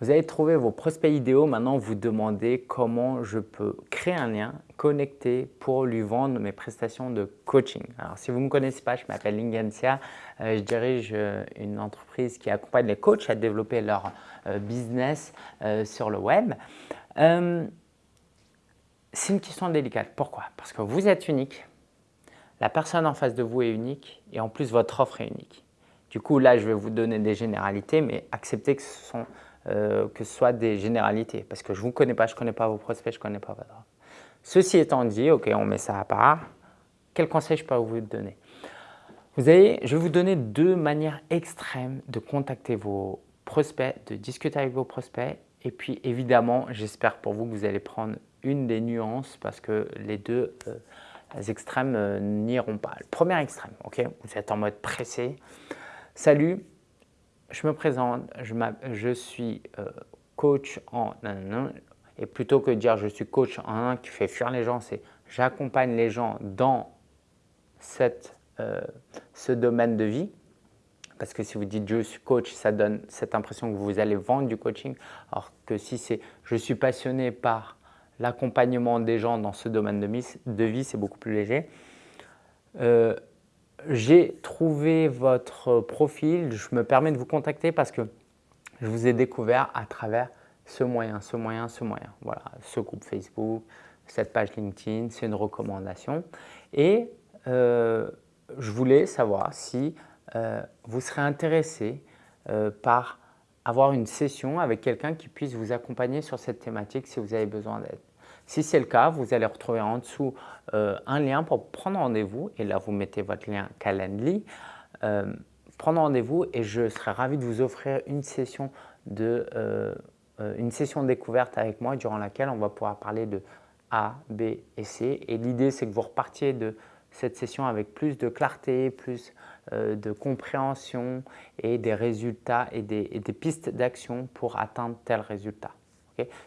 Vous avez trouvé vos prospects idéaux, maintenant vous demandez comment je peux créer un lien, connecter pour lui vendre mes prestations de coaching. Alors si vous ne me connaissez pas, je m'appelle Lingensia, euh, je dirige euh, une entreprise qui accompagne les coachs à développer leur euh, business sur le web. C'est une question délicate. Pourquoi? Parce que vous êtes unique, la personne en face de vous est unique et en plus votre offre est unique. Du coup là je vais vous donner des généralités mais acceptez que ce sont euh, que ce soit des généralités. Parce que je ne vous connais pas, je ne connais pas vos prospects, je ne connais pas votre. Ceci étant dit, ok, on met ça à part. Quel conseil je peux vous donner? Vous avez, Je vais vous donner deux manières extrêmes de contacter vos prospects, de discuter avec vos prospects. Et puis évidemment, j'espère pour vous que vous allez prendre une des nuances parce que les deux euh, extrêmes euh, n'iront pas. Le premier extrême, ok, vous êtes en mode pressé. Salut, je me présente, je, suis euh, coach en et plutôt que de dire je suis coach en un qui fait fuir les gens, c'est j'accompagne les gens dans cette, euh, ce domaine de vie. Parce que si vous dites je suis coach, ça donne cette impression que vous allez vendre du coaching. Alors que si c'est je suis passionné par l'accompagnement des gens dans ce domaine de, vie, c'est beaucoup plus léger. Euh, j'ai trouvé votre profil, je me permets de vous contacter parce que je vous ai découvert à travers ce moyen, ce moyen, ce moyen. Voilà, ce groupe Facebook, cette page LinkedIn, c'est une recommandation. Et euh, je voulais savoir si euh, vous serez intéressé euh, par avoir une session avec quelqu'un qui puisse vous accompagner sur cette thématique si vous avez besoin d'aide. Si c'est le cas, vous allez retrouver en dessous euh, un lien pour prendre rendez-vous et là vous mettez votre lien Calendly. Euh, prendre rendez-vous et je serai ravi de vous offrir une session de euh, une session découverte avec moi durant laquelle on va pouvoir parler de A, B et C. Et l'idée c'est que vous repartiez de cette session avec plus de clarté, plus de compréhension et des résultats et des, et des pistes d'action pour atteindre tel résultat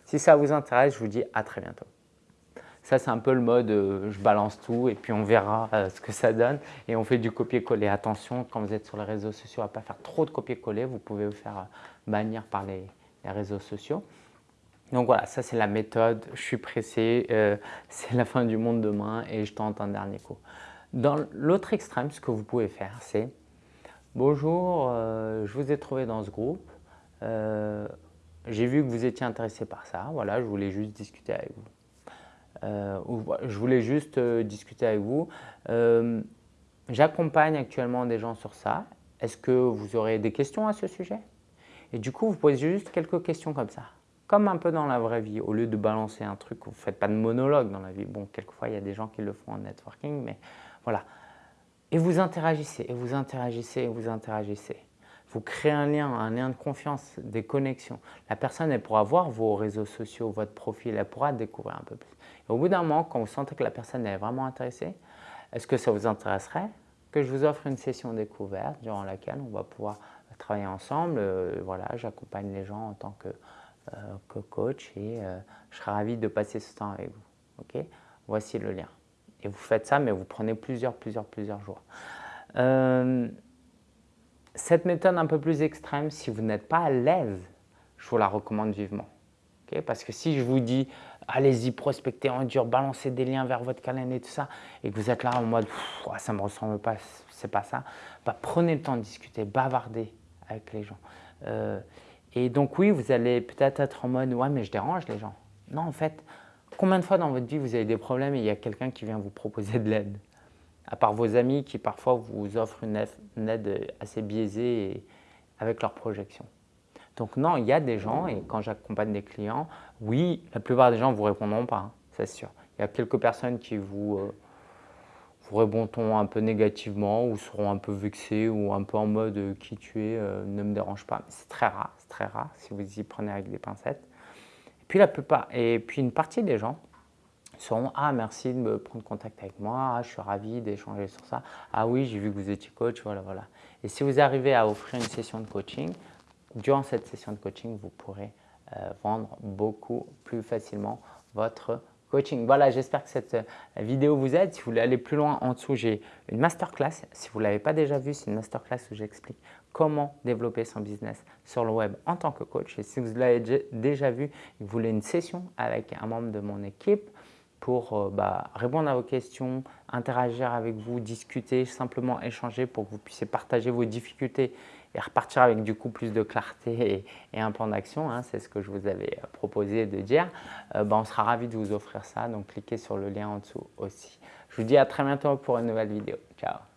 si ça vous intéresse, je vous dis à très bientôt. Ça, c'est un peu le mode euh, je balance tout et puis on verra euh, ce que ça donne. Et on fait du copier-coller. Attention, quand vous êtes sur les réseaux sociaux, à ne pas faire trop de copier-coller. Vous pouvez vous faire euh, bannir par les, réseaux sociaux. Donc voilà, ça c'est la méthode. Je suis pressé, c'est la fin du monde demain et je tente un dernier coup. Dans l'autre extrême, ce que vous pouvez faire, c'est Bonjour, je vous ai trouvé dans ce groupe j'ai vu que vous étiez intéressé par ça, voilà, je voulais juste discuter avec vous. Euh, je voulais juste euh, discuter avec vous. Euh, j'accompagne actuellement des gens sur ça. Est-ce que vous aurez des questions à ce sujet? Et du coup, vous posez juste quelques questions comme ça. Comme un peu dans la vraie vie, au lieu de balancer un truc, vous ne faites pas de monologue dans la vie. Bon, quelquefois, il y a des gens qui le font en networking, mais voilà. Et vous interagissez, et vous interagissez, et vous interagissez. Vous créez un lien, un lien de confiance, des connexions. La personne, pourra voir vos réseaux sociaux, votre profil, elle pourra découvrir un peu plus. Et au bout d'un moment, quand vous sentez que la personne est vraiment intéressée, est-ce que ça vous intéresserait que je vous offre une session découverte durant laquelle on va pouvoir travailler ensemble euh, Voilà, j'accompagne les gens en tant que, euh, coach et euh, je serai ravi de passer ce temps avec vous. Ok? Voici le lien. Et vous faites ça, mais vous prenez plusieurs, plusieurs, plusieurs jours. Cette méthode un peu plus extrême, si vous n'êtes pas à l'aise, je vous la recommande vivement. Parce que si je vous dis, allez-y, prospectez en dur, balancez des liens vers votre calendrier et tout ça, et que vous êtes là en mode, ça ne me ressemble pas, c'est pas ça, bah, prenez le temps de discuter, bavarder avec les gens. Euh, et donc oui, vous allez peut-être être en mode, ouais, mais je dérange les gens. Non, en fait, combien de fois dans votre vie vous avez des problèmes et il y a quelqu'un qui vient vous proposer de l'aide? À part vos amis qui parfois vous offrent une aide assez biaisée avec leurs projections. Donc non, il y a des gens, et quand j'accompagne des clients, oui, la plupart des gens ne vous répondront pas, hein, c'est sûr. Il y a quelques personnes qui vous, euh, vous répondront un peu négativement ou seront un peu vexées ou un peu en mode euh, qui tu es euh, ne me dérange pas. C'est très rare, c'est très rare si vous y prenez avec des pincettes. Et puis la plupart, et puis une partie des gens seront « Ah, merci de me prendre contact avec moi, ah, je suis ravi d'échanger sur ça. Ah oui, j'ai vu que vous étiez coach, voilà, voilà. » Et si vous arrivez à offrir une session de coaching, durant cette session de coaching, vous pourrez euh, vendre beaucoup plus facilement votre coaching. Voilà, j'espère que cette euh, vidéo vous aide. Si vous voulez aller plus loin, en dessous, j'ai une masterclass. Si vous ne l'avez pas déjà vue, c'est une masterclass où j'explique comment développer son business sur le web en tant que coach. Et si vous l'avez déjà vu vous voulez une session avec un membre de mon équipe pour euh, bah, répondre à vos questions, interagir avec vous, discuter, simplement échanger pour que vous puissiez partager vos difficultés et repartir avec du coup plus de clarté et, un plan d'action, hein, c'est ce que je vous avais euh, proposé de dire, euh, bah, on sera ravi de vous offrir ça. Donc cliquez sur le lien en dessous aussi. Je vous dis à très bientôt pour une nouvelle vidéo. Ciao